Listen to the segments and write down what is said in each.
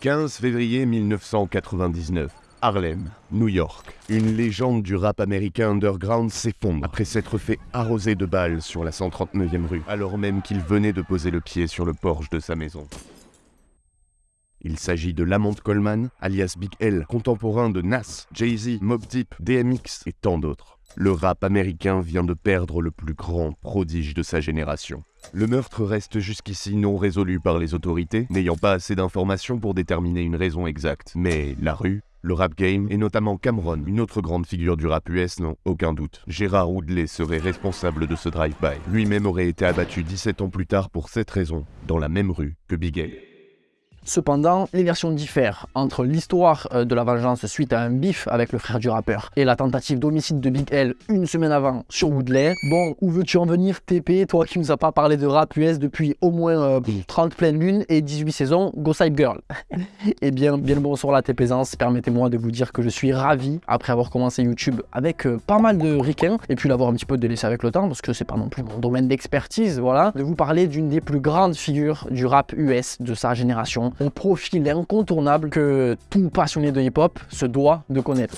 15 février 1999. Harlem, New York. Une légende du rap américain underground s'effondre après s'être fait arroser de balles sur la 139e rue, alors même qu'il venait de poser le pied sur le porche de sa maison. Il s'agit de Lamont Coleman, alias Big L, contemporain de Nas, Jay-Z, Mob Deep, DMX et tant d'autres. Le rap américain vient de perdre le plus grand prodige de sa génération. Le meurtre reste jusqu'ici non résolu par les autorités, n'ayant pas assez d'informations pour déterminer une raison exacte. Mais la rue, le rap game, et notamment Cameron, une autre grande figure du rap US, n'ont aucun doute. Gérard Woodley serait responsable de ce drive-by. Lui-même aurait été abattu 17 ans plus tard pour cette raison, dans la même rue que Big L. Cependant, les versions diffèrent entre l'histoire euh, de la vengeance suite à un bif avec le frère du rappeur et la tentative d'homicide de Big L une semaine avant sur Woodley. Bon, où veux-tu en venir TP, toi qui nous as pas parlé de rap US depuis au moins 30 euh, pleines lunes et 18 saisons, Go Side Girl. et eh bien, bien le bonsoir la TPzance, permettez-moi de vous dire que je suis ravi après avoir commencé YouTube avec euh, pas mal de ricains et puis l'avoir un petit peu délaissé avec le temps parce que c'est pas non plus mon domaine d'expertise, voilà, de vous parler d'une des plus grandes figures du rap US de sa génération un profil incontournable que tout passionné de hip-hop se doit de connaître.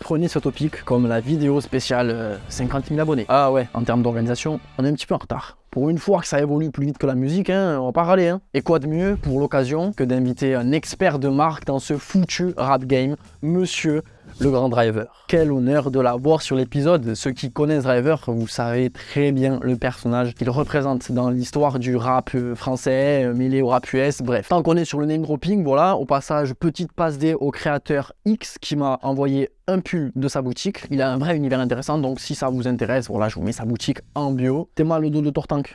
Prenez ce topic comme la vidéo spéciale 50 euh, 000 abonnés. Ah ouais, en termes d'organisation, on est un petit peu en retard. Pour une fois que ça évolue plus vite que la musique, hein, on va pas râler. Hein. Et quoi de mieux pour l'occasion que d'inviter un expert de marque dans ce foutu rap game, monsieur le grand driver. Quel honneur de l'avoir sur l'épisode. Ceux qui connaissent Driver, vous savez très bien le personnage qu'il représente dans l'histoire du rap euh, français, euh, mêlé au rap US, bref. Tant qu'on est sur le name dropping, voilà, au passage, petite passe D au créateur X qui m'a envoyé un pull de sa boutique. Il a un vrai univers intéressant, donc si ça vous intéresse, voilà, je vous mets sa boutique en bio. T'es mal le dos de Tortank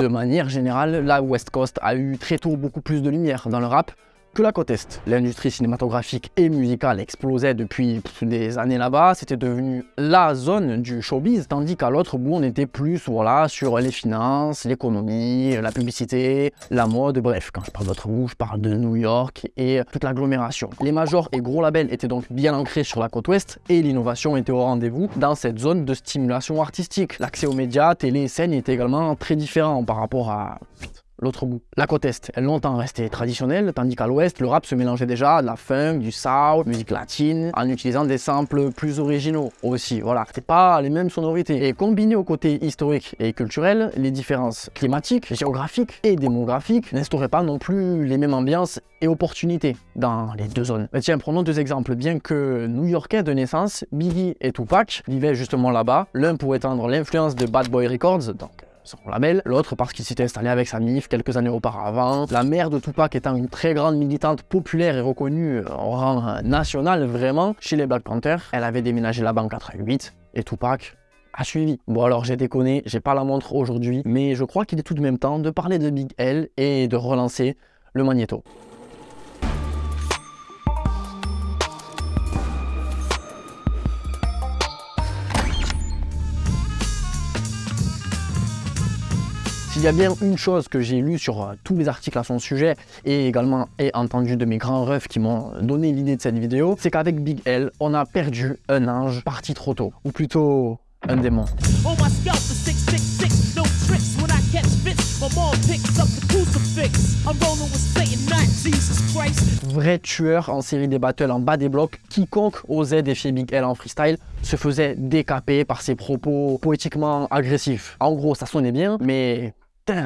De manière générale, la West Coast a eu très tôt beaucoup plus de lumière dans le rap, que la côte Est. L'industrie cinématographique et musicale explosait depuis des années là-bas, c'était devenu la zone du showbiz, tandis qu'à l'autre bout, on était plus voilà, sur les finances, l'économie, la publicité, la mode, bref, quand je parle d'autre bout, je parle de New York et toute l'agglomération. Les majors et gros labels étaient donc bien ancrés sur la côte ouest et l'innovation était au rendez-vous dans cette zone de stimulation artistique. L'accès aux médias, télé et scène était également très différent par rapport à l'autre bout. La côte Est est longtemps restée traditionnelle, tandis qu'à l'Ouest, le rap se mélangeait déjà de la funk, du soul, musique latine, en utilisant des samples plus originaux aussi. Voilà, c'était pas les mêmes sonorités. Et combiné au côté historique et culturel, les différences climatiques, géographiques et démographiques n'instauraient pas non plus les mêmes ambiances et opportunités dans les deux zones. Mais tiens, prenons deux exemples. Bien que new-yorkais de naissance, Biggie et Tupac vivaient justement là-bas, l'un pour étendre l'influence de Bad Boy Records, donc son label, l'autre parce qu'il s'était installé avec sa MIF quelques années auparavant. La mère de Tupac étant une très grande militante populaire et reconnue en rang national vraiment chez les Black Panthers. Elle avait déménagé là-bas en 88 et Tupac a suivi. Bon alors j'ai déconné, j'ai pas la montre aujourd'hui, mais je crois qu'il est tout de même temps de parler de Big L et de relancer le magnéto. S'il y a bien une chose que j'ai lue sur euh, tous les articles à son sujet et également et entendu de mes grands refs qui m'ont donné l'idée de cette vidéo, c'est qu'avec Big L, on a perdu un ange parti trop tôt, ou plutôt un démon. Vrai tueur en série des battles en bas des blocs, quiconque osait défier Big L en freestyle se faisait décaper par ses propos poétiquement agressifs. En gros, ça sonnait bien, mais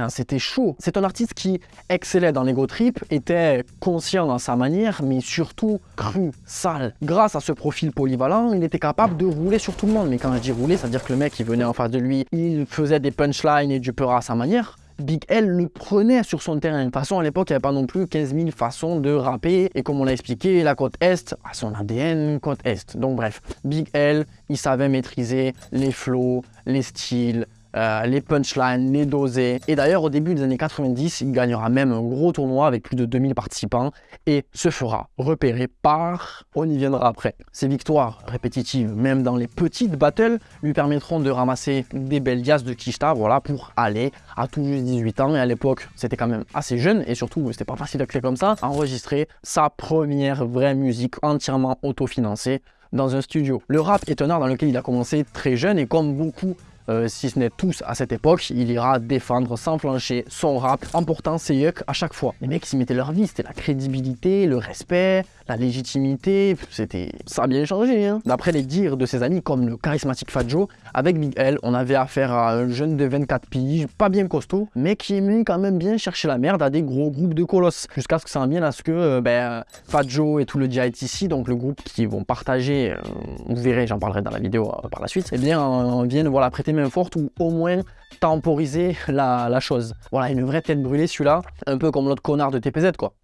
c'était chaud. C'est un artiste qui excellait dans l'ego trip, était conscient dans sa manière, mais surtout cru, sale. Grâce à ce profil polyvalent, il était capable de rouler sur tout le monde. Mais quand je dis rouler, c'est-à-dire que le mec qui venait en face de lui, il faisait des punchlines et du peur à sa manière. Big L le prenait sur son terrain. De toute façon, à l'époque, il n'y avait pas non plus 15 000 façons de rapper. Et comme on l'a expliqué, la côte Est a son ADN côte Est. Donc bref, Big L, il savait maîtriser les flows, les styles, euh, les punchlines, les dosés. Et d'ailleurs, au début des années 90, il gagnera même un gros tournoi avec plus de 2000 participants et se fera repérer par... On y viendra après. Ses victoires répétitives, même dans les petites battles, lui permettront de ramasser des belles liasses de Kishta, voilà, pour aller à tout juste 18 ans. Et à l'époque, c'était quand même assez jeune et surtout, c'était pas facile d'accès comme ça, enregistrer sa première vraie musique entièrement autofinancée dans un studio. Le rap est un art dans lequel il a commencé très jeune et comme beaucoup euh, si ce n'est tous à cette époque, il ira défendre sans flancher son rap en portant ses yucks à chaque fois. Les mecs, ils mettaient leur vie, c'était la crédibilité, le respect, la légitimité, c'était... ça a bien changé. Hein. D'après les dires de ses amis comme le charismatique Fat Joe, avec Big L, on avait affaire à un jeune de 24 piges, pas bien costaud, mais qui aimait quand même bien chercher la merde à des gros groupes de colosses, jusqu'à ce que ça en vienne à ce que euh, ben, Fat Joe et tout le DITC, donc le groupe qui vont partager, euh, vous verrez, j'en parlerai dans la vidéo par la suite, eh bien, on vienne voilà, prêter main forte ou au moins temporiser la, la chose. Voilà, une vraie tête brûlée celui-là, un peu comme l'autre connard de TPZ quoi.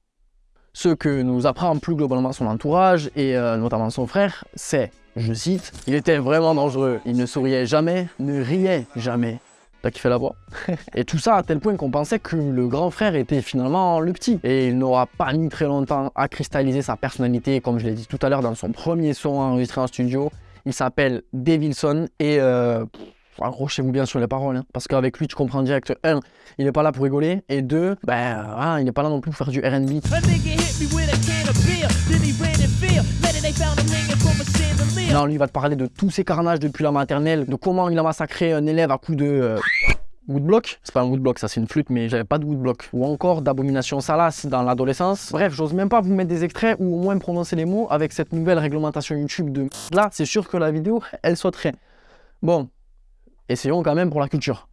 Ce que nous apprend plus globalement son entourage, et euh, notamment son frère, c'est, je cite, « Il était vraiment dangereux, il ne souriait jamais, ne riait jamais. » T'as kiffé la voix? Et tout ça à tel point qu'on pensait que le grand frère était finalement le petit. Et il n'aura pas mis très longtemps à cristalliser sa personnalité, comme je l'ai dit tout à l'heure dans son premier son enregistré en studio. Il s'appelle Devilson et... Euh, accrochez-vous bien sur les paroles, hein, parce qu'avec lui, tu comprends direct, un, il n'est pas là pour rigoler, et deux, ben, ah, il n'est pas là non plus pour faire du R&B. Non, lui, il va te parler de tous ces carnages depuis la maternelle, de comment il a massacré un élève à coup de... Euh, woodblock, c'est pas un woodblock, ça c'est une flûte, mais j'avais pas de woodblock. Ou encore d'abomination salace dans l'adolescence. Bref, j'ose même pas vous mettre des extraits ou au moins prononcer les mots avec cette nouvelle réglementation YouTube de là, c'est sûr que la vidéo, elle sauterait. Bon, essayons quand même pour la culture.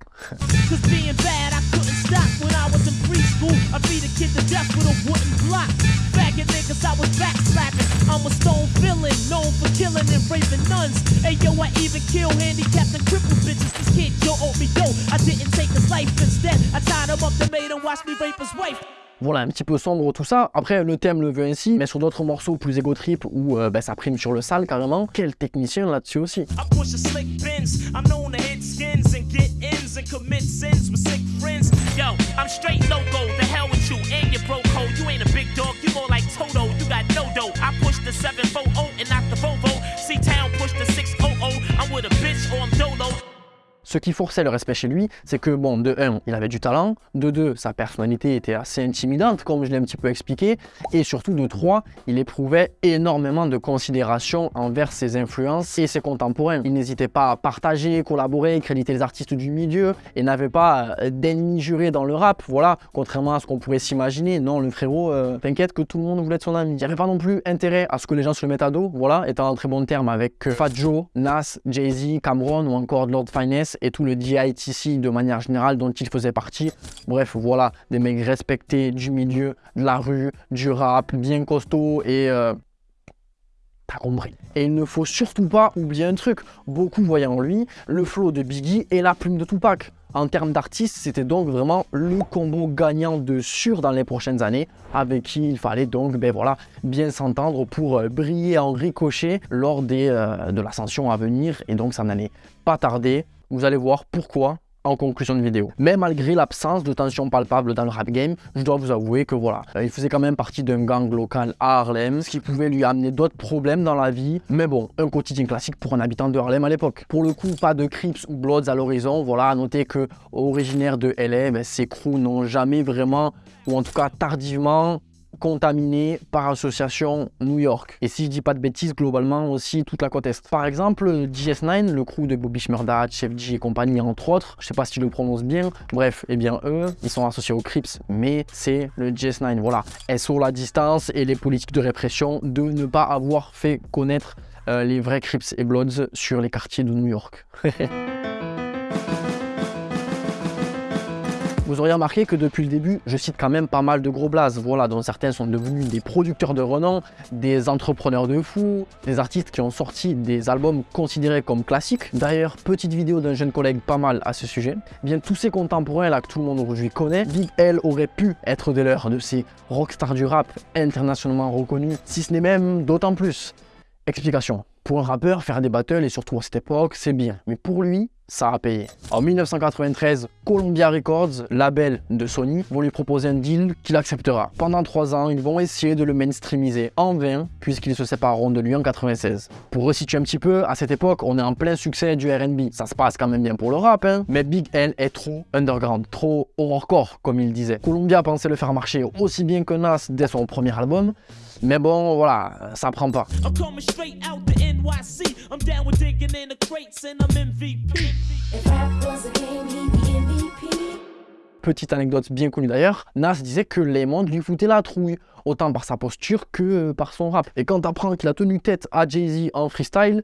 Voilà, un petit peu sombre tout ça. Après, le thème le veut ainsi, mais sur d'autres morceaux plus égo trip où euh, ben, ça prime sur le sale carrément. Quel technicien là-dessus aussi? Ce qui forçait le respect chez lui, c'est que, bon, de 1, il avait du talent, de 2, sa personnalité était assez intimidante, comme je l'ai un petit peu expliqué, et surtout de 3, il éprouvait énormément de considération envers ses influences et ses contemporains. Il n'hésitait pas à partager, collaborer, créditer les artistes du milieu, et n'avait pas euh, d'ennemis jurés dans le rap, voilà, contrairement à ce qu'on pourrait s'imaginer. Non, le frérot, euh, t'inquiète que tout le monde voulait être son ami. Il n'y avait pas non plus intérêt à ce que les gens se le mettent à dos, voilà, étant en très bon terme avec euh, Fat Joe, Nas, Jay-Z, Cameron ou encore Lord Finesse, et tout le DITC de manière générale dont il faisait partie. Bref, voilà, des mecs respectés du milieu, de la rue, du rap, bien costaud et... Euh, T'as compris. Et il ne faut surtout pas oublier un truc, beaucoup voyaient en lui le flow de Biggie et la plume de Tupac. En termes d'artistes, c'était donc vraiment le combo gagnant de sûr dans les prochaines années, avec qui il fallait donc ben voilà, bien s'entendre pour euh, briller en ricochet lors des, euh, de l'ascension à venir. Et donc ça n'allait pas tarder. Vous allez voir pourquoi en conclusion de vidéo. Mais malgré l'absence de tension palpable dans le rap game, je dois vous avouer que voilà, euh, il faisait quand même partie d'un gang local à Harlem, ce qui pouvait lui amener d'autres problèmes dans la vie. Mais bon, un quotidien classique pour un habitant de Harlem à l'époque. Pour le coup, pas de Crips ou Bloods à l'horizon. Voilà, à noter que originaire de LA, ben, ces crews n'ont jamais vraiment, ou en tout cas tardivement, contaminé par association New York. Et si je dis pas de bêtises, globalement aussi toute la côte Est. Par exemple, GS9, le crew de Bobby Shmurda, Chef G et compagnie, entre autres, je sais pas si tu le prononces bien, bref, eh bien eux, ils sont associés aux Crips, mais c'est le GS9, voilà. SO la distance et les politiques de répression de ne pas avoir fait connaître euh, les vrais Crips et Bloods sur les quartiers de New York. Vous auriez remarqué que depuis le début, je cite quand même pas mal de gros blazes, voilà, dont certains sont devenus des producteurs de renom, des entrepreneurs de fous, des artistes qui ont sorti des albums considérés comme classiques. D'ailleurs, petite vidéo d'un jeune collègue pas mal à ce sujet. Bien, tous ces contemporains là que tout le monde aujourd'hui connaît, Big L aurait pu être des leurs, de ces rockstars du rap internationalement reconnus, si ce n'est même d'autant plus. Explication. Pour un rappeur, faire des battles, et surtout à cette époque, c'est bien. Mais pour lui, ça a payé. En 1993, Columbia Records, label de Sony, vont lui proposer un deal qu'il acceptera. Pendant trois ans, ils vont essayer de le mainstreamiser en vain, puisqu'ils se sépareront de lui en 96. Pour resituer un petit peu, à cette époque, on est en plein succès du R&B. Ça se passe quand même bien pour le rap, hein, mais Big L est trop underground, trop horrorcore, comme il disait. Columbia pensait le faire marcher aussi bien que Nas dès son premier album, mais bon, voilà, ça prend pas. Be MVP. Petite anecdote bien connue d'ailleurs, Nas disait que les mondes lui foutaient la trouille, autant par sa posture que par son rap. Et quand t'apprends qu'il a tenu tête à Jay-Z en freestyle,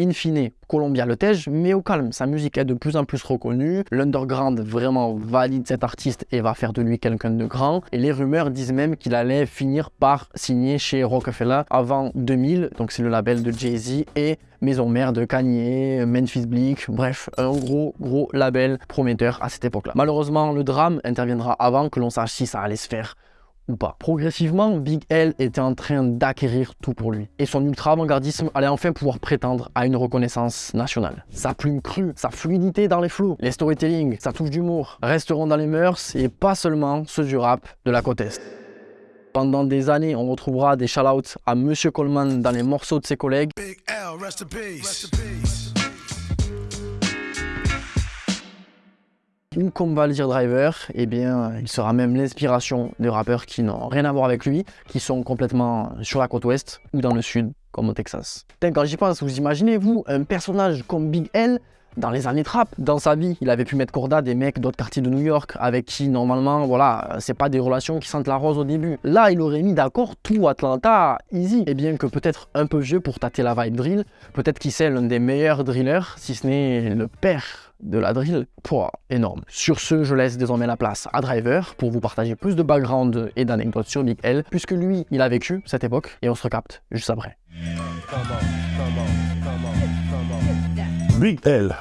In fine, Columbia le tège, mais au calme. Sa musique est de plus en plus reconnue. L'underground vraiment valide cet artiste et va faire de lui quelqu'un de grand. Et les rumeurs disent même qu'il allait finir par signer chez Rockefeller avant 2000. Donc c'est le label de Jay-Z et maison mère de Kanye, Memphis Bleak. Bref, un gros gros label prometteur à cette époque-là. Malheureusement, le drame interviendra avant que l'on sache si ça allait se faire ou pas. Progressivement, Big L était en train d'acquérir tout pour lui. Et son ultra-avant-gardisme allait enfin pouvoir prétendre à une reconnaissance nationale. Sa plume crue, sa fluidité dans les flots, les storytelling, sa touche d'humour resteront dans les mœurs et pas seulement ceux du rap de la côte Est. Pendant des années, on retrouvera des shout-outs à Monsieur Coleman dans les morceaux de ses collègues, Big L, rest in peace. Rest in peace. Ou comme va Driver, eh bien, il sera même l'inspiration des rappeurs qui n'ont rien à voir avec lui, qui sont complètement sur la côte ouest ou dans le sud, comme au Texas. Quand j'y pense, vous imaginez, vous, un personnage comme Big L dans les années trap, dans sa vie, il avait pu mettre corda des mecs d'autres quartiers de New York avec qui normalement, voilà, c'est pas des relations qui sentent la rose au début. Là, il aurait mis d'accord tout Atlanta, easy. Et bien que peut-être un peu vieux pour tâter la vibe drill, peut-être qu'il c'est l'un des meilleurs drillers, si ce n'est le père de la drill. Pouah, énorme. Sur ce, je laisse désormais la place à Driver pour vous partager plus de background et d'anecdotes sur Big L, puisque lui, il a vécu cette époque et on se recapte juste après. Big L.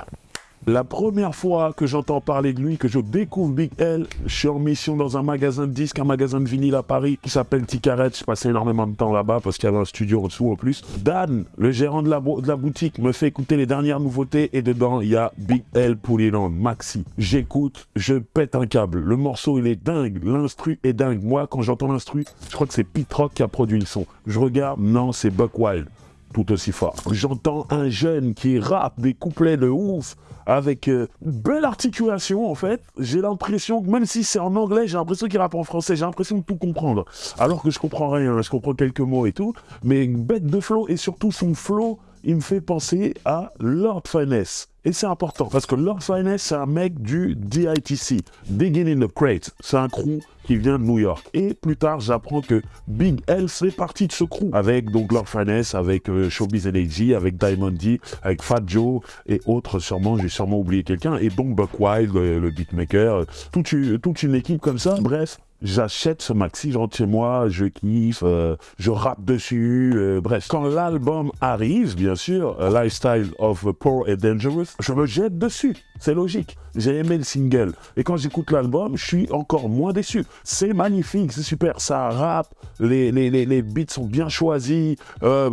La première fois que j'entends parler de lui, que je découvre Big L, je suis en mission dans un magasin de disques, un magasin de vinyle à Paris qui s'appelle Ticaret. Je passais énormément de temps là-bas parce qu'il y avait un studio en dessous en plus. Dan, le gérant de la, boutique, me fait écouter les dernières nouveautés et dedans il y a Big L Pouliland, Maxi. J'écoute, je pète un câble. Le morceau il est dingue, l'instru est dingue. Moi quand j'entends l'instru, je crois que c'est Pete Rock qui a produit le son. Je regarde, non c'est Buck Wild tout aussi fort. J'entends un jeune qui rappe des couplets de ouf avec euh, belle articulation en fait. J'ai l'impression que même si c'est en anglais, j'ai l'impression qu'il rappe en français. J'ai l'impression de tout comprendre. Alors que je comprends rien, je comprends quelques mots et tout. Mais une bête de flow et surtout son flow, il me fait penser à Lord Finesse. Et c'est important parce que Lord Finesse, c'est un mec du DITC, Digging in the Crate. C'est un crew qui vient de New York. Et plus tard, j'apprends que Big L fait partie de ce crew. Avec donc Lord Finesse, avec euh, Showbiz LAG, avec Diamond D, avec Fat Joe et autres sûrement. J'ai sûrement oublié quelqu'un. Et donc Buck Wild, le, le beatmaker. euh, Toute, toute une équipe comme ça. Bref. J'achète ce maxi, je rentre chez moi, je kiffe, euh, je rappe dessus, euh, bref. Quand l'album arrive, bien sûr, Lifestyle of Poor and Dangerous, je me jette dessus, c'est logique. J'ai aimé le single. Et quand j'écoute l'album, je suis encore moins déçu. C'est magnifique, c'est super, ça rappe, les, les, les, les beats sont bien choisis, euh,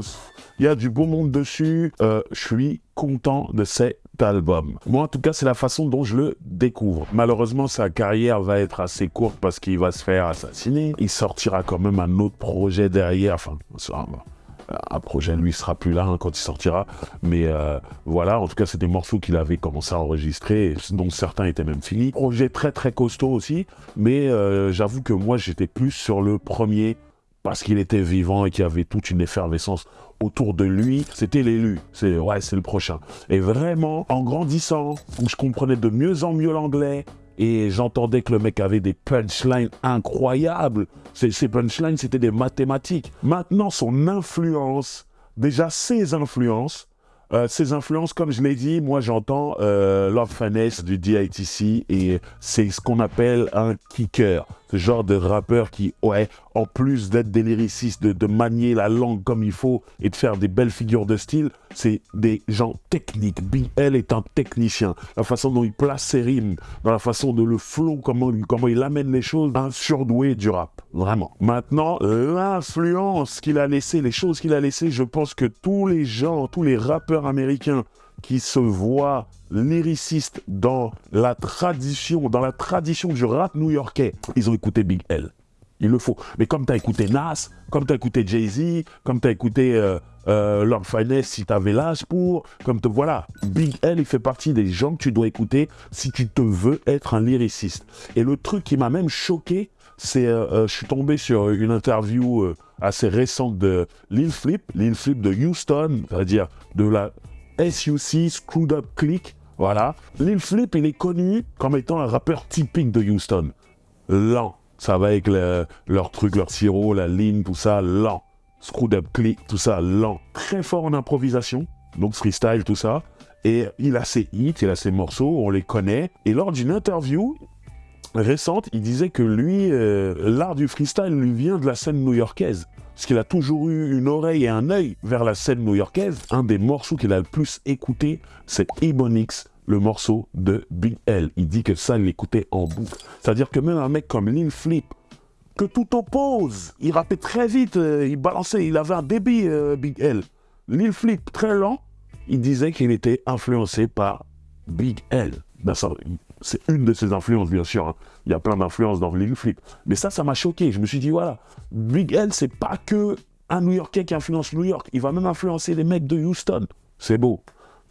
il y a du beau monde dessus. Je suis content de cet album. Moi, en tout cas, c'est la façon dont je le découvre. Malheureusement, sa carrière va être assez courte parce qu'il va se faire assassiner. Il sortira quand même un autre projet derrière. Enfin, un projet, lui, sera plus là hein, quand il sortira. Mais euh, voilà, en tout cas, c'est des morceaux qu'il avait commencé à enregistrer, dont certains étaient même finis. Projet très très costaud aussi. Mais euh, j'avoue que moi, j'étais plus sur le premier parce qu'il était vivant et qu'il y avait toute une effervescence autour de lui, c'était l'élu. C'est ouais, c'est le prochain. Et vraiment, en grandissant, je comprenais de mieux en mieux l'anglais et j'entendais que le mec avait des punchlines incroyables. Ces, punchlines, c'était des mathématiques. Maintenant, son influence, déjà ses influences, euh, ces influences, comme je l'ai dit, moi j'entends euh, Love Finesse du DITC et c'est ce qu'on appelle un kicker. Ce genre de rappeur qui, ouais, en plus d'être des lyricistes, de, manier la langue comme il faut et de faire des belles figures de style, c'est des gens techniques. Big L est un technicien. La façon dont il place ses rimes, dans la façon de le flow, comment, comment il amène les choses, un surdoué du rap. Vraiment. Maintenant, l'influence qu'il a laissé, les choses qu'il a laissées, je pense que tous les gens, tous les rappeurs américains qui se voient lyricistes dans la tradition, dans la tradition du rap new-yorkais, ils ont écouté Big L. Il le faut. Mais comme tu as écouté Nas, comme tu as écouté Jay-Z, comme tu as écouté euh, euh, Lord Finesse si tu avais l'âge pour, comme te voilà, Big L, il fait partie des gens que tu dois écouter si tu te veux être un lyriciste. Et le truc qui m'a même choqué, c'est euh, euh, je suis tombé sur une interview euh, assez récente de Lil Flip, Lil Flip de Houston, c'est-à-dire de la SUC, Screwed Up Click, voilà. Lil Flip, il est connu comme étant un rappeur typique de Houston. Lent. Ça va avec le- leur truc, leur sirop, la ligne, tout ça, lent. Screwed Up Click, tout ça, lent. Très fort en improvisation, donc freestyle, tout ça. Et il a ses hits, il a ses morceaux, on les connaît. Et lors d'une interview, récente, il disait que lui, euh, l'art du freestyle lui vient de la scène new-yorkaise. Parce qu'il a toujours eu une oreille et un œil vers la scène new-yorkaise. Un des morceaux qu'il a le plus écouté, c'est Ebonix, le morceau de Big L. Il dit que ça, il l'écoutait en boucle. C'est-à-dire que même un mec comme Lil Flip, que tout oppose, il rappait très vite, euh, il balançait, il avait un débit, euh, Big L. Lil Flip, très lent, il disait qu'il était influencé par Big L. Ben, ça, c'est une de ses influences, bien sûr. hein. Il y a plein d'influences dans Lil Flip. Mais ça, ça m'a choqué. Je me suis dit, voilà, Big L, c'est pas que un New Yorkais qui influence New York. Il va même influencer les mecs de Houston. C'est beau.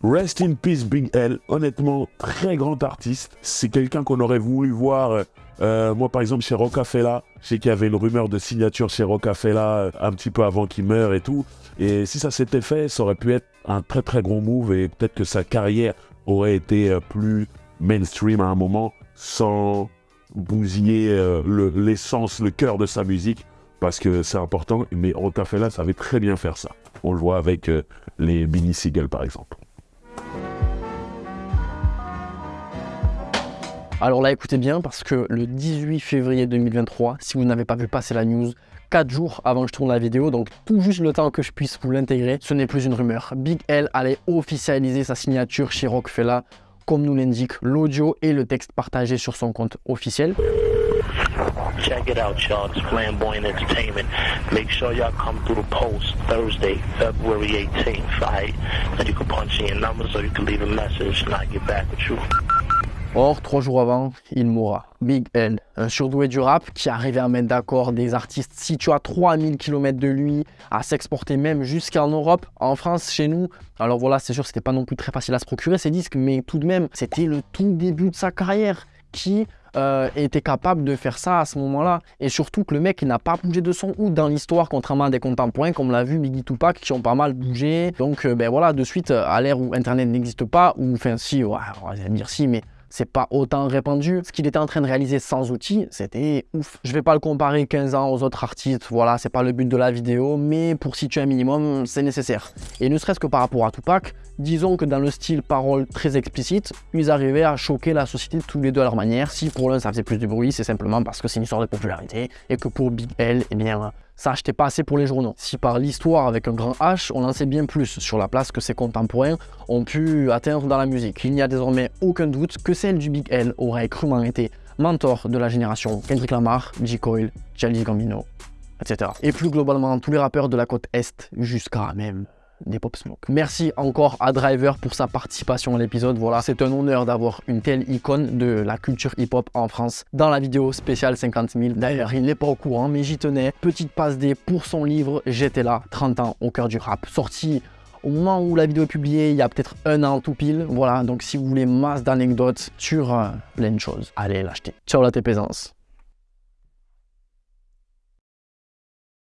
Rest in peace, Big L. Honnêtement, très grand artiste. C'est quelqu'un qu'on aurait voulu voir. euh, euh, moi, par exemple, chez Rocafella, je sais qu'il y avait une rumeur de signature chez Rocafella euh, un petit peu avant qu'il meure et tout. Et si ça s'était fait, ça aurait pu être un très très gros move et peut-être que sa carrière aurait été plus mainstream à un moment sans bousiller euh, le- l'essence, le cœur de sa musique parce que c'est important. Mais Rocafella savait très bien faire ça. On le voit avec euh, les Mini Seagull par exemple. Alors là, écoutez bien, parce que le 18 février 2023, si vous n'avez pas vu passer la news, 4 jours avant que je tourne la vidéo, donc tout juste le temps que je puisse vous l'intégrer, ce n'est plus une rumeur. Big L allait officialiser sa signature chez Rockefeller, comme nous l'indique l'audio et le texte partagé sur son compte officiel. Check it out, y'all. It's Flamboyant Entertainment. Make sure y'all come through the post Thursday, February 18th, right? And you can punch in your numbers or you can leave a message and I'll get back with you. Or, trois jours avant, il mourra. Big L, un surdoué du rap qui arrivait à mettre d'accord des artistes situés à 3000 km de lui, à s'exporter même jusqu'en Europe, en France, chez nous. Alors voilà, c'est sûr, c'était pas non plus très facile à se procurer ces disques, mais tout de même, c'était le tout début de sa carrière qui euh, était capable de faire ça à ce moment-là. Et surtout que le mec n'a pas bougé de son ou dans l'histoire, contrairement à des contemporains, comme l'a vu Biggie Tupac, qui ont pas mal bougé. Donc euh, ben voilà, de suite, à l'ère où Internet n'existe pas, ou enfin si, on va dire si, mais c'est pas autant répandu. Ce qu'il était en train de réaliser sans outils, c'était ouf. Je vais pas le comparer 15 ans aux autres artistes, voilà, c'est pas le but de la vidéo, mais pour situer un minimum, c'est nécessaire. Et ne serait-ce que par rapport à Tupac, disons que dans le style parole très explicite, ils arrivaient à choquer la société tous les deux à leur manière. Si pour l'un ça faisait plus de bruit, c'est simplement parce que c'est une histoire de popularité, et que pour Big L, eh bien, ça achetait pas assez pour les journaux. Si par l'histoire avec un grand H, on en sait bien plus sur la place que ses contemporains ont pu atteindre dans la musique. Il n'y a désormais aucun doute que celle du Big L aurait crûment été mentor de la génération Kendrick Lamar, J. Cole, Childish Gambino, etc. Et plus globalement, tous les rappeurs de la côte Est jusqu'à même des Pop Smoke. Merci encore à Driver pour sa participation à l'épisode. Voilà, c'est un honneur d'avoir une telle icône de la culture hip-hop en France dans la vidéo spéciale 50 000. D'ailleurs, il n'est pas au courant, mais j'y tenais. Petite passe D pour son livre J'étais là, 30 ans au cœur du rap, sorti au moment où la vidéo est publiée, il y a peut-être un an tout pile. Voilà, donc si vous voulez masse d'anecdotes sur euh, plein de choses, allez l'acheter. Ciao la TPaisance.